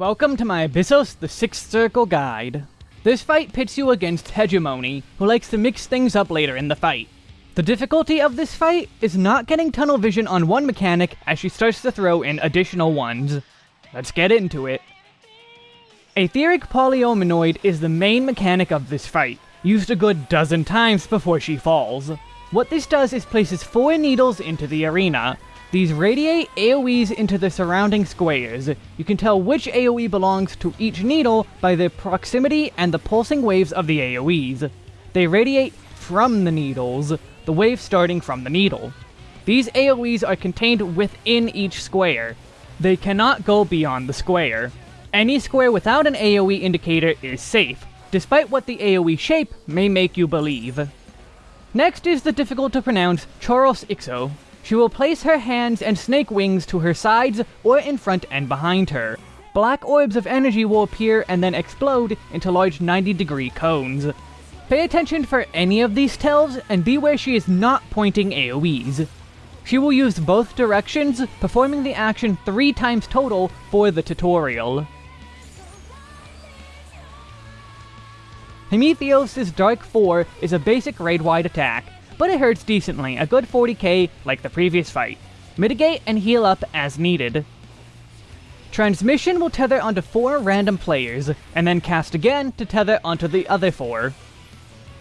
Welcome to my Abyssos the Sixth Circle guide. This fight pits you against Hegemone, who likes to mix things up later in the fight. The difficulty of this fight is not getting tunnel vision on one mechanic as she starts to throw in additional ones. Let's get into it. Aetheric Polyominoid is the main mechanic of this fight, used a good dozen times before she falls. What this does is places four needles into the arena, these radiate AoEs into the surrounding squares. You can tell which AoE belongs to each needle by the proximity and the pulsing waves of the AoEs. They radiate from the needles, the wave starting from the needle. These AoEs are contained within each square. They cannot go beyond the square. Any square without an AoE indicator is safe, despite what the AoE shape may make you believe. Next is the difficult to pronounce Choros Ixou, she will place her hands and snake wings to her sides or in front and behind her. Black orbs of energy will appear and then explode into large 90 degree cones. Pay attention for any of these tells and beware she is not pointing AoEs. She will use both directions, performing the action three times total for the tutorial. Hemitheos' Dark 4 is a basic raid-wide attack, but it hurts decently, a good 40k like the previous fight. Mitigate and heal up as needed. Transmission will tether onto four random players, and then cast again to tether onto the other four.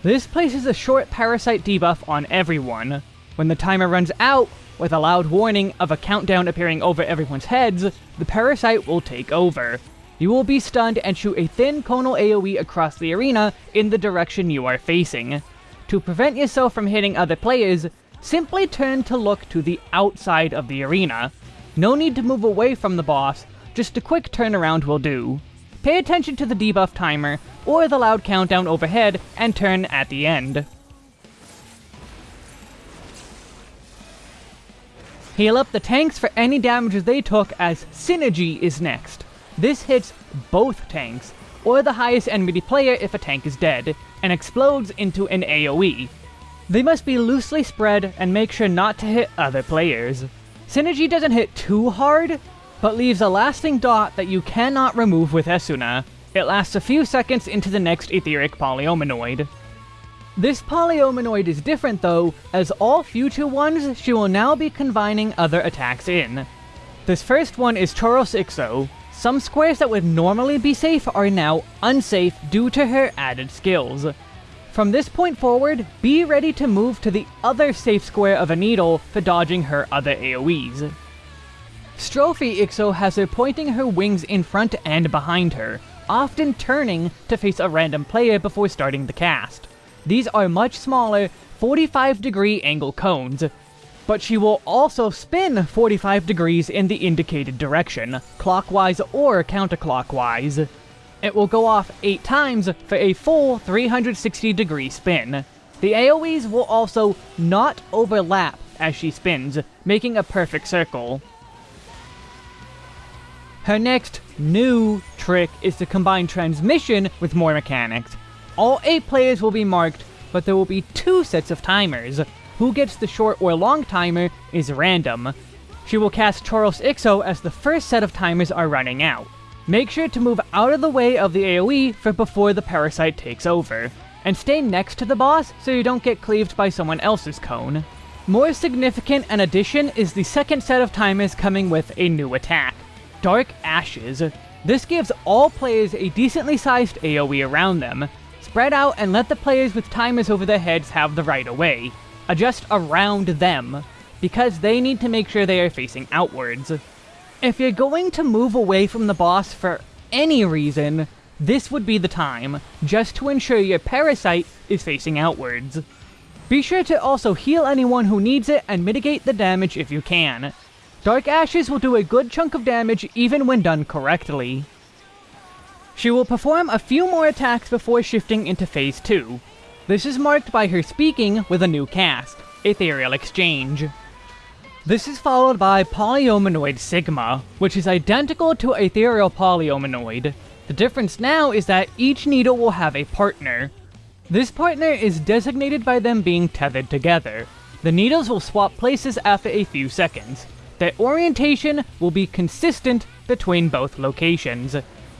This places a short parasite debuff on everyone. When the timer runs out, with a loud warning of a countdown appearing over everyone's heads, the parasite will take over. You will be stunned and shoot a thin conal AoE across the arena in the direction you are facing. To prevent yourself from hitting other players, simply turn to look to the outside of the arena. No need to move away from the boss, just a quick turnaround will do. Pay attention to the debuff timer, or the loud countdown overhead, and turn at the end. Heal up the tanks for any damages they took as Synergy is next. This hits both tanks, or the highest enemy player if a tank is dead, and explodes into an AoE. They must be loosely spread and make sure not to hit other players. Synergy doesn't hit too hard, but leaves a lasting dot that you cannot remove with Esuna. It lasts a few seconds into the next aetheric polyominoid. This polyominoid is different though, as all future ones she will now be combining other attacks in. This first one is Choros Ixou, some squares that would normally be safe are now unsafe due to her added skills. From this point forward, be ready to move to the other safe square of a needle for dodging her other AoEs. Strophe Ixou has her pointing her wings in front and behind her, often turning to face a random player before starting the cast. These are much smaller, 45 degree angle cones, but she will also spin 45 degrees in the indicated direction, clockwise or counterclockwise. It will go off 8 times for a full 360 degree spin. The AoEs will also not overlap as she spins, making a perfect circle. Her next new trick is to combine transmission with more mechanics. All 8 players will be marked, but there will be two sets of timers, who gets the short or long timer is random. She will cast Choros Ixou as the first set of timers are running out. Make sure to move out of the way of the AoE for before the parasite takes over. And stay next to the boss so you don't get cleaved by someone else's cone. More significant an addition is the second set of timers coming with a new attack, Dark Ashes. This gives all players a decently sized AoE around them. Spread out and let the players with timers over their heads have the right of way Uh, adjust around them, because they need to make sure they are facing outwards. If you're going to move away from the boss for any reason, this would be the time, just to ensure your parasite is facing outwards. Be sure to also heal anyone who needs it and mitigate the damage if you can. Dark Ashes will do a good chunk of damage even when done correctly. She will perform a few more attacks before shifting into Phase 2, this is marked by her speaking with a new cast, Ethereal Exchange. This is followed by Polyominoid Sigma, which is identical to Ethereal Polyominoid. The difference now is that each needle will have a partner. This partner is designated by them being tethered together. The needles will swap places after a few seconds. Their orientation will be consistent between both locations.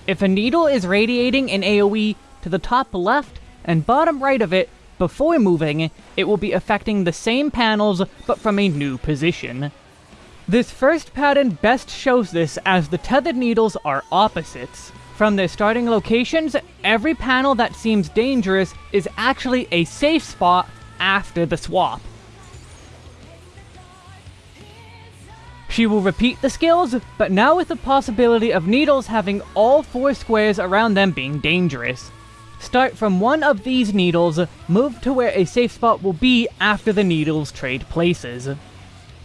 If a needle is radiating an AoE to the top left and bottom right of it before moving, it will be affecting the same panels but from a new position. This first pattern best shows this as the tethered needles are opposites. From their starting locations, every panel that seems dangerous is actually a safe spot after the swap. She will repeat the skills, but now with the possibility of needles having all four squares around them being dangerous. Start from one of these needles, move to where a safe spot will be after the needles trade places.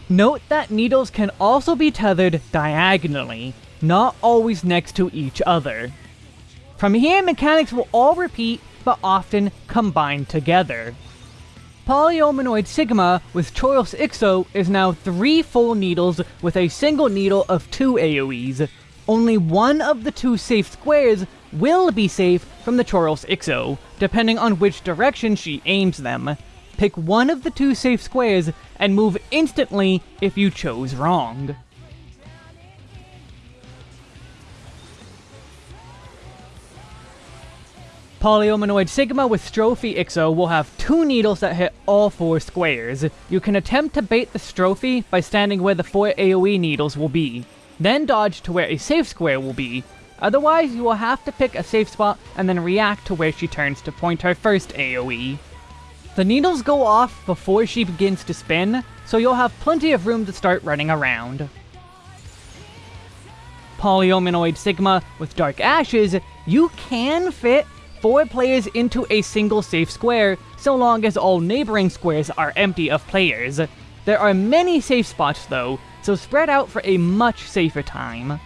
Note that needles can also be tethered diagonally, not always next to each other. From here, mechanics will all repeat, but often combine together. Polyominoid Sigma with Choros Ixou is now three full needles with a single needle of two AoEs. Only one of the two safe squares will be safe from the Choros Ixou, depending on which direction she aims them. Pick one of the two safe squares and move instantly if you chose wrong. Polyominoid Sigma with Strophe Ixou will have two needles that hit all four squares. You can attempt to bait the Strophe by standing where the four AoE needles will be, then dodge to where a safe square will be. Otherwise, you will have to pick a safe spot and then react to where she turns to point her first AoE. The needles go off before she begins to spin, so you'll have plenty of room to start running around. Polyominoid Sigma with Dark Ashes, you can fit four players into a single safe square, so long as all neighboring squares are empty of players. There are many safe spots though, so spread out for a much safer time.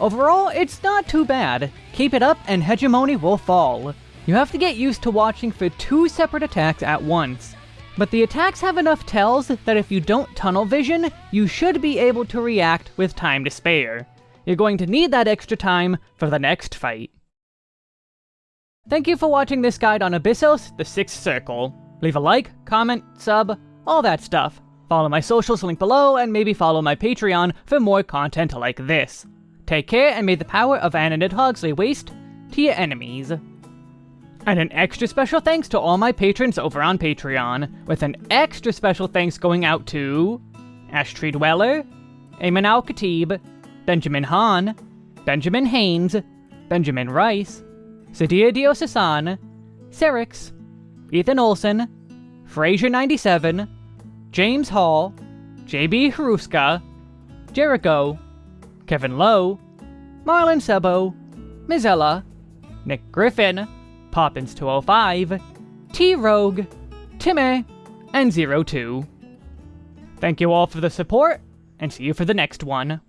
Overall, it's not too bad. Keep it up and Hegemone will fall. You have to get used to watching for two separate attacks at once. But the attacks have enough tells that if you don't tunnel vision, you should be able to react with time to spare. You're going to need that extra time for the next fight. Thank you for watching this guide on Abyssos, the Sixth Circle. Leave a like, comment, sub, all that stuff. Follow my socials link below, and maybe follow my Patreon for more content like this. Take care, and may the power of Ananid Hogs lay waste to your enemies. And an extra special thanks to all my patrons over on Patreon, with an extra special thanks going out to... Ashtree Dweller, Ayman Al-Khatib, Benjamin Hahn, Benjamin Haynes, Benjamin Rice, Sadia Diosasan, Serix, Ethan Olson, Fraser97, James Hall, JB Haruska, Jericho, Kevin Lowe, Marlon Sebo, Mizella, Nick Griffin, Poppins205, T-Rogue, Timmy, and Zero Two. Thank you all for the support, and see you for the next one.